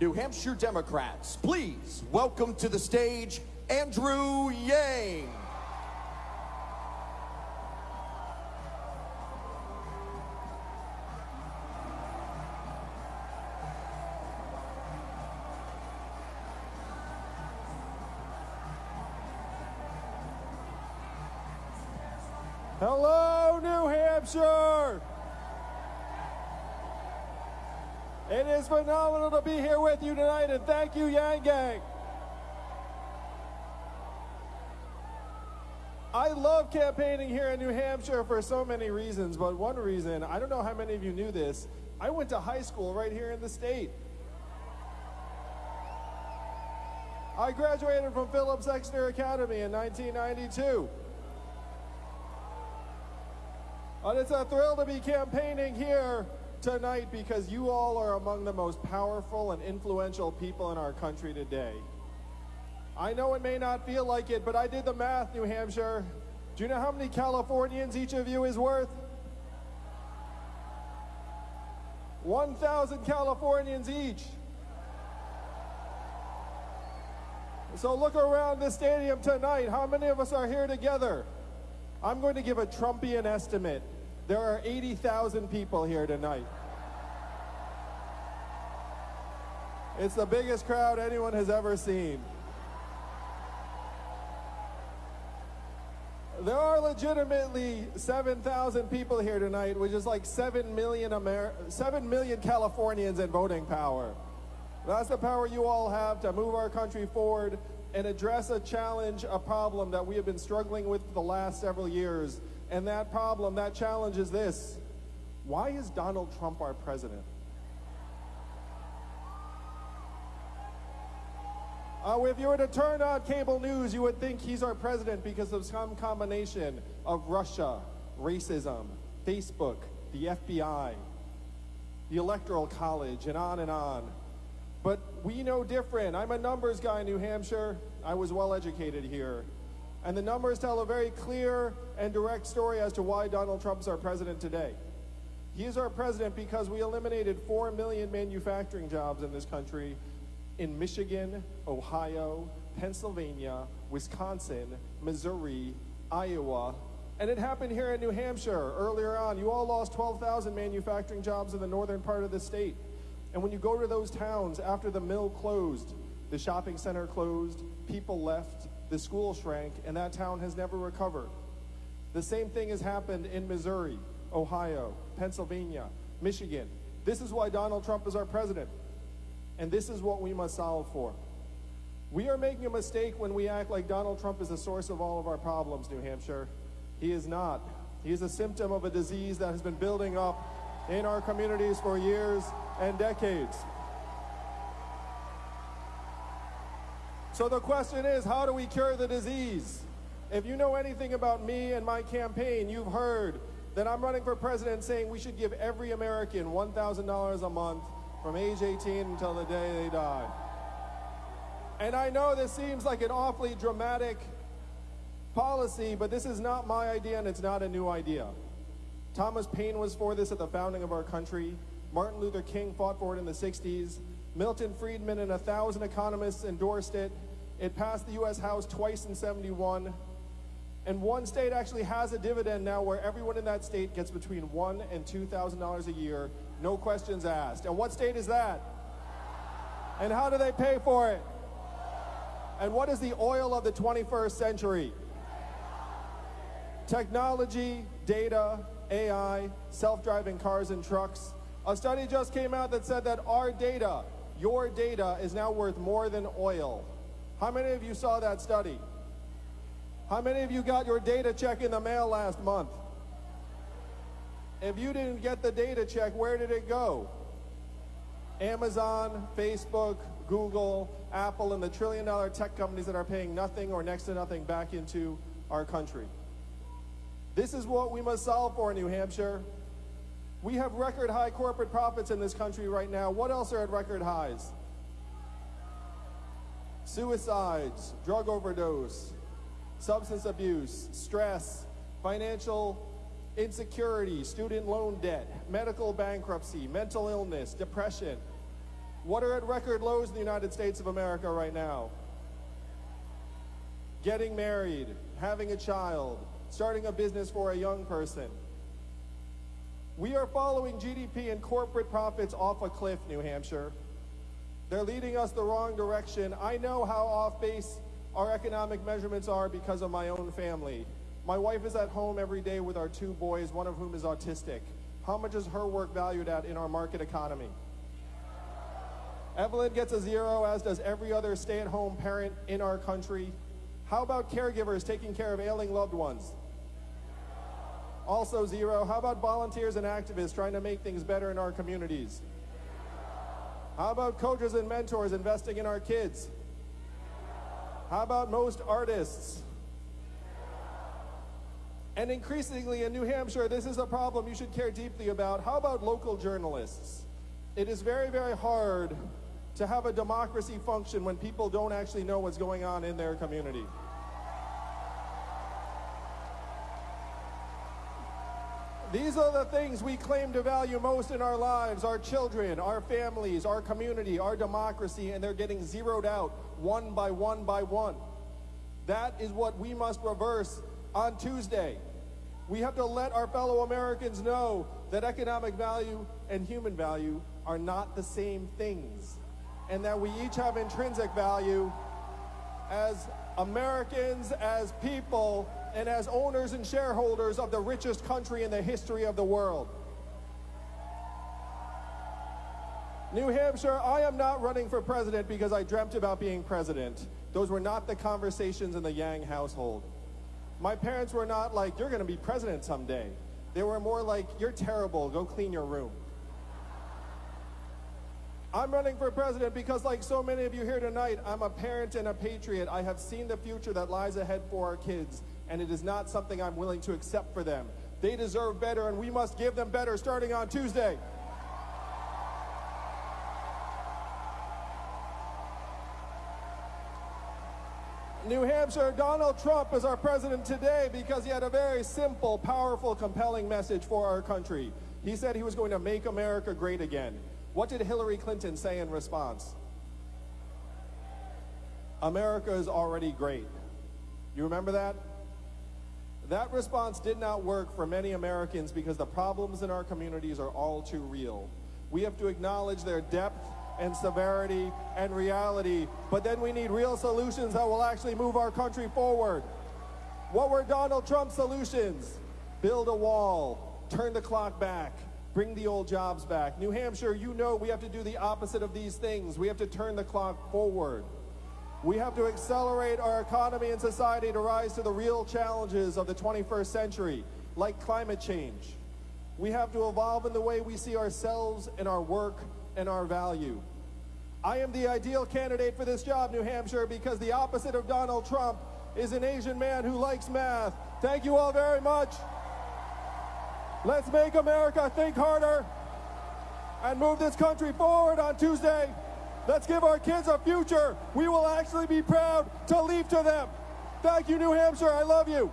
New Hampshire Democrats, please welcome to the stage Andrew Yang. Hello, New Hampshire! It is phenomenal to be here with you tonight, and thank you, Yang Gang. I love campaigning here in New Hampshire for so many reasons, but one reason, I don't know how many of you knew this, I went to high school right here in the state. I graduated from Phillips Exeter Academy in 1992. And it's a thrill to be campaigning here tonight because you all are among the most powerful and influential people in our country today. I know it may not feel like it, but I did the math, New Hampshire. Do you know how many Californians each of you is worth? 1,000 Californians each. So look around the stadium tonight. How many of us are here together? I'm going to give a Trumpian estimate. There are 80,000 people here tonight. It's the biggest crowd anyone has ever seen. There are legitimately 7,000 people here tonight, which is like 7 million, Amer 7 million Californians in voting power. That's the power you all have to move our country forward and address a challenge, a problem that we have been struggling with for the last several years. And that problem, that challenge is this. Why is Donald Trump our president? Uh, if you were to turn on cable news, you would think he's our president because of some combination of Russia, racism, Facebook, the FBI, the Electoral College, and on and on. But we know different. I'm a numbers guy in New Hampshire. I was well educated here. And the numbers tell a very clear and direct story as to why Donald Trump is our president today. He is our president because we eliminated 4 million manufacturing jobs in this country in Michigan, Ohio, Pennsylvania, Wisconsin, Missouri, Iowa, and it happened here in New Hampshire earlier on. You all lost 12,000 manufacturing jobs in the northern part of the state. And when you go to those towns after the mill closed, the shopping center closed, people left, the school shrank, and that town has never recovered. The same thing has happened in Missouri, Ohio, Pennsylvania, Michigan. This is why Donald Trump is our president. And this is what we must solve for. We are making a mistake when we act like Donald Trump is the source of all of our problems, New Hampshire. He is not. He is a symptom of a disease that has been building up in our communities for years and decades. So the question is, how do we cure the disease? If you know anything about me and my campaign, you've heard that I'm running for president saying we should give every American $1,000 a month from age 18 until the day they die. And I know this seems like an awfully dramatic policy, but this is not my idea and it's not a new idea. Thomas Paine was for this at the founding of our country. Martin Luther King fought for it in the 60s. Milton Friedman and a thousand economists endorsed it. It passed the U.S. House twice in 71. And one state actually has a dividend now where everyone in that state gets between one and $2,000 a year, no questions asked. And what state is that? And how do they pay for it? And what is the oil of the 21st century? Technology, data, AI, self-driving cars and trucks. A study just came out that said that our data, your data, is now worth more than oil. How many of you saw that study? How many of you got your data check in the mail last month? If you didn't get the data check, where did it go? Amazon, Facebook, Google, Apple, and the trillion dollar tech companies that are paying nothing or next to nothing back into our country. This is what we must solve for, in New Hampshire. We have record high corporate profits in this country right now. What else are at record highs? Suicides, drug overdose, substance abuse, stress, financial insecurity, student loan debt, medical bankruptcy, mental illness, depression. What are at record lows in the United States of America right now? Getting married, having a child, starting a business for a young person. We are following GDP and corporate profits off a cliff, New Hampshire. They're leading us the wrong direction. I know how off base our economic measurements are because of my own family. My wife is at home every day with our two boys, one of whom is autistic. How much is her work valued at in our market economy? Evelyn gets a zero, as does every other stay at home parent in our country. How about caregivers taking care of ailing loved ones? Also zero. How about volunteers and activists trying to make things better in our communities? How about coaches and mentors investing in our kids? How about most artists? And increasingly in New Hampshire, this is a problem you should care deeply about. How about local journalists? It is very, very hard to have a democracy function when people don't actually know what's going on in their community. These are the things we claim to value most in our lives our children, our families, our community, our democracy, and they're getting zeroed out one by one by one. That is what we must reverse on Tuesday. We have to let our fellow Americans know that economic value and human value are not the same things, and that we each have intrinsic value as Americans, as people, and as owners and shareholders of the richest country in the history of the world. New Hampshire, I am not running for president because I dreamt about being president. Those were not the conversations in the Yang household. My parents were not like, you're going to be president someday. They were more like, you're terrible, go clean your room. I'm running for president because, like so many of you here tonight, I'm a parent and a patriot. I have seen the future that lies ahead for our kids and it is not something I'm willing to accept for them. They deserve better, and we must give them better starting on Tuesday. New Hampshire, Donald Trump is our president today because he had a very simple, powerful, compelling message for our country. He said he was going to make America great again. What did Hillary Clinton say in response? America is already great. You remember that? That response did not work for many Americans because the problems in our communities are all too real. We have to acknowledge their depth and severity and reality, but then we need real solutions that will actually move our country forward. What were Donald Trump's solutions? Build a wall, turn the clock back, bring the old jobs back. New Hampshire, you know we have to do the opposite of these things. We have to turn the clock forward. We have to accelerate our economy and society to rise to the real challenges of the 21st century, like climate change. We have to evolve in the way we see ourselves and our work and our value. I am the ideal candidate for this job, New Hampshire, because the opposite of Donald Trump is an Asian man who likes math. Thank you all very much. Let's make America think harder and move this country forward on Tuesday. Let's give our kids a future we will actually be proud to leave to them. Thank you, New Hampshire. I love you.